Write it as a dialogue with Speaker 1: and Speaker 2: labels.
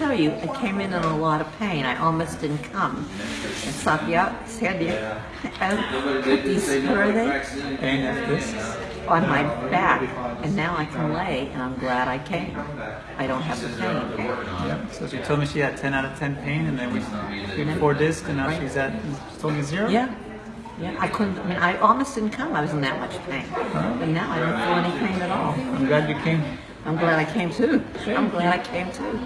Speaker 1: tell you, I came in in a lot of pain. I almost didn't come. And Satya said, Sandy, these, where are?
Speaker 2: Pain.
Speaker 1: On my back. And now I can lay, and I'm glad I came. I don't have the pain.
Speaker 2: Yeah. So she told me she had 10 out of 10 pain, and then we did four discs, and now she's at, she told me zero?
Speaker 1: Yeah. Yeah, I couldn't, I mean, I almost didn't come. I was in that much pain. But now I don't feel any pain at all.
Speaker 2: I'm glad you came.
Speaker 1: I'm glad I came too. I'm glad I came too.